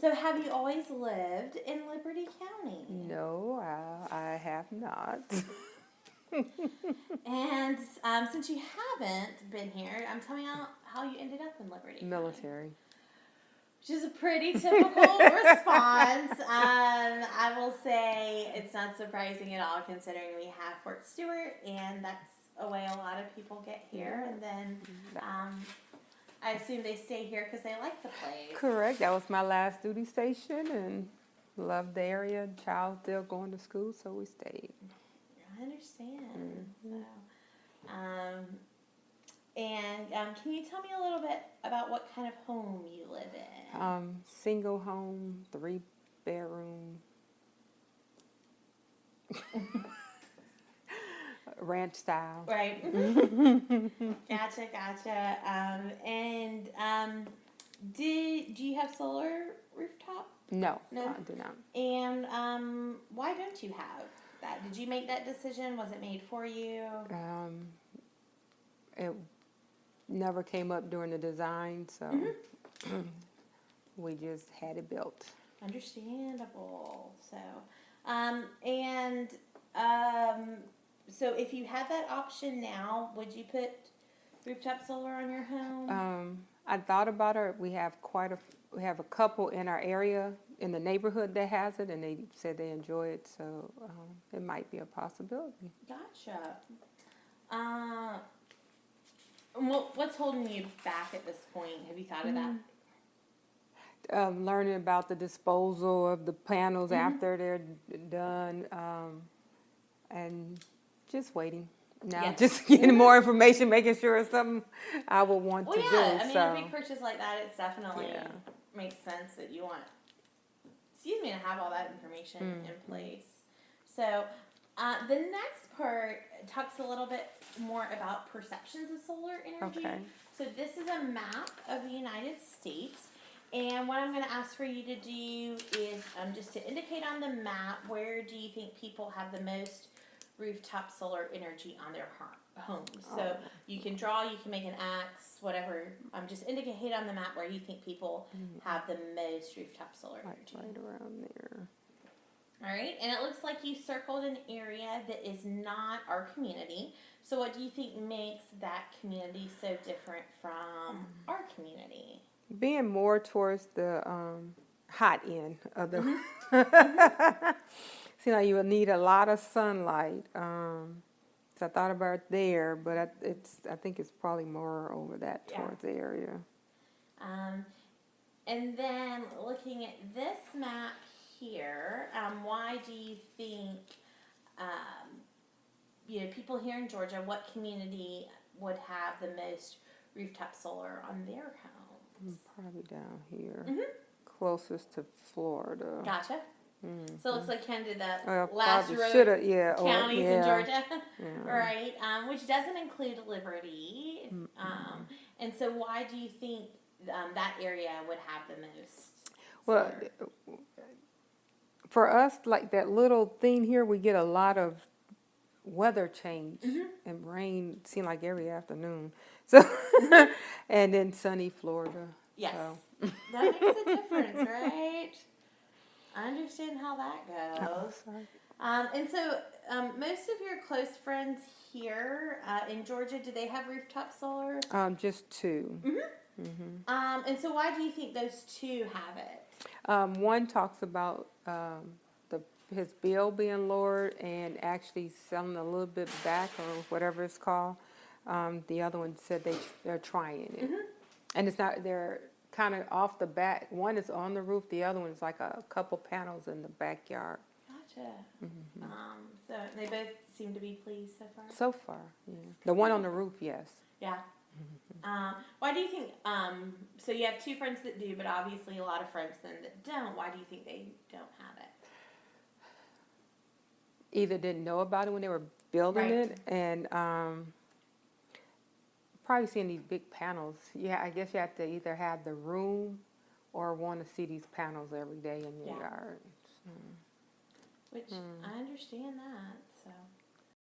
So, have you always lived in Liberty County? No, I, I have not. And um, since you haven't been here, I'm telling you how you ended up in Liberty. County. Military. Which is a pretty typical response. Um, I will say it's not surprising at all considering we have Fort Stewart, and that's a way a lot of people get here. And then um, I assume they stay here because they like the place. Correct. That was my last duty station and loved the area. Child still going to school, so we stayed. I understand. So, um, and um, can you tell me a little bit about what kind of home you live in? Um, single home, three bedroom. Ranch style. Right. gotcha, gotcha. Um, and um, did do you have solar rooftop? No, No? I do not. And um, why don't you have that? Did you make that decision? Was it made for you? Um, it never came up during the design, so we just had it built. Understandable. So, um, and um, so if you had that option now, would you put rooftop solar on your home? Um, I thought about it. We have quite a, we have a couple in our area, in the neighborhood that has it, and they said they enjoy it, so um, it might be a possibility. Gotcha. Uh, what, what's holding you back at this point? Have you thought of that? Um, learning about the disposal of the panels after they're d- done, um, and just waiting. Now, Yeah. just getting more information, making sure it's something I would want to do. Well, to yeah. do. I mean, so. a big purchase like that, it's definitely Yeah. makes sense that you want, excuse me, to have all that information Mm-hmm. in place. So, uh, the next part talks a little bit more about perceptions of solar energy. Okay. So, this is a map of the United States. And what I'm going to ask for you to do is um, just to indicate on the map where do you think people have the most rooftop solar energy on their homes. So Oh. you can draw, you can make an X, whatever. Um, just indicate on the map where you think people have the most rooftop solar Right, energy. right around there. All right, and it looks like you circled an area that is not our community. So what do you think makes that community so different from our community? Being more towards the um, hot end of the. Seems like you would need a lot of sunlight. Um, so I thought about it there, but I, it's I think it's probably more over that Yeah. towards the area. Um, and then looking at this map here, um, why do you think, um, you know, people here in Georgia, what community would have the most rooftop solar on their homes? Probably down here, Mhm. closest to Florida. Gotcha. So it looks like kind of the Well, last row yeah. or- counties in Georgia, yeah. right? Um, which doesn't include Liberty. Um, and so why do you think um, that area would have the most? Well, for us, like that little thing here, we get a lot of weather change Mm-hmm. and rain. Seem like every afternoon. So, and then sunny Florida. Yes. So. That makes a difference, right? I understand how that goes. Sorry. Um, and so, um, most of your close friends here uh, in Georgia, do they have rooftop solar? Um, just 2 Um, and so, why do you think those two have it? Um, one talks about um, the his bill being lowered and actually selling a little bit back or whatever it's called. Um, the other one said they they're trying it, and it's not they're kind of off the back. One is on the roof. The other one is like a couple panels in the backyard. Gotcha. Um, so they both seem to be pleased so far. So far, yeah. The one on the roof, yes. Yeah. Um, why do you think? Um, so you have two friends that do, but obviously a lot of friends then that don't. Why do you think they don't have it? Either didn't know about it when they were building Right. it, and um, probably seeing these big panels. Yeah, I guess you have to either have the room or want to see these panels every day in your Yeah. yard. Which hmm. I understand that. So.